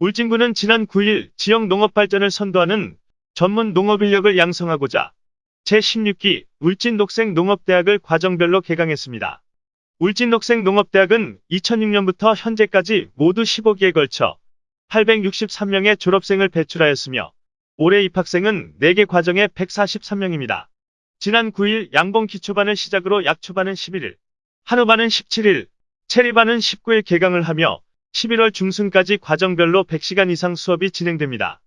울진군은 지난 9일 지역 농업 발전을 선도하는 전문 농업 인력을 양성하고자 제16기 울진독생 농업대학을 과정별로 개강했습니다. 울진독생 농업대학은 2006년부터 현재까지 모두 15기에 걸쳐 863명의 졸업생을 배출하였으며 올해 입학생은 4개 과정에 143명입니다. 지난 9일 양봉 기초반을 시작으로 약초반은 11일, 한우반은 17일, 체리반은 19일 개강을 하며 11월 중순까지 과정별로 100시간 이상 수업이 진행됩니다.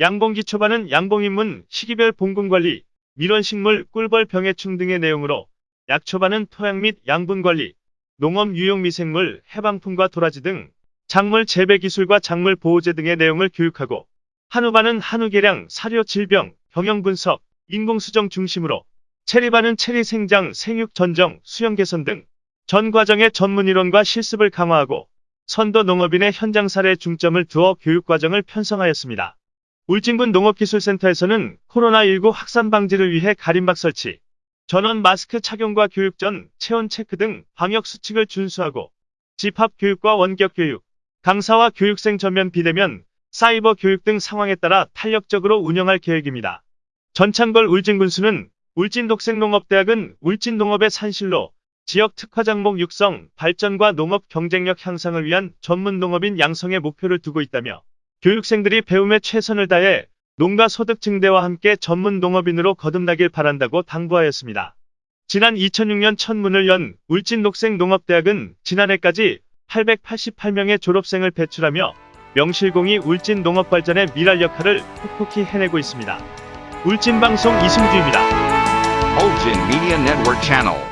양봉 기 초반은 양봉인문, 시기별 봉군관리, 밀원식물, 꿀벌 병해충 등의 내용으로 약 초반은 토양 및 양분 관리, 농업 유용 미생물, 해방품과 도라지 등 작물 재배 기술과 작물 보호제 등의 내용을 교육하고 한우반은 한우 개량, 사료 질병, 경영 분석, 인공 수정 중심으로 체리반은 체리 생장, 생육 전정, 수영 개선 등 전 과정의 전문 이론과 실습을 강화하고 선도 농업인의 현장 사례에 중점을 두어 교육 과정을 편성하였습니다. 울진군 농업기술센터에서는 코로나19 확산 방지를 위해 가림막 설치, 전원 마스크 착용과 교육 전 체온 체크 등 방역 수칙을 준수하고 집합 교육과 원격 교육, 강사와 교육생 전면 비대면, 사이버 교육 등 상황에 따라 탄력적으로 운영할 계획입니다. 전창걸 울진군수는 울진독생농업대학은 울진농업의 산실로 지역 특화 작목 육성, 발전과 농업 경쟁력 향상을 위한 전문 농업인 양성의 목표를 두고 있다며 교육생들이 배움에 최선을 다해 농가 소득 증대와 함께 전문 농업인으로 거듭나길 바란다고 당부하였습니다. 지난 2006년 첫 문을 연 울진독생농업대학은 지난해까지 888명의 졸업생을 배출하며 명실공히 울진 농업 발전의 미랄 역할을 톡톡히 해내고 있습니다. 울진 방송 이승주입니다. Ulgin Media Network Channel.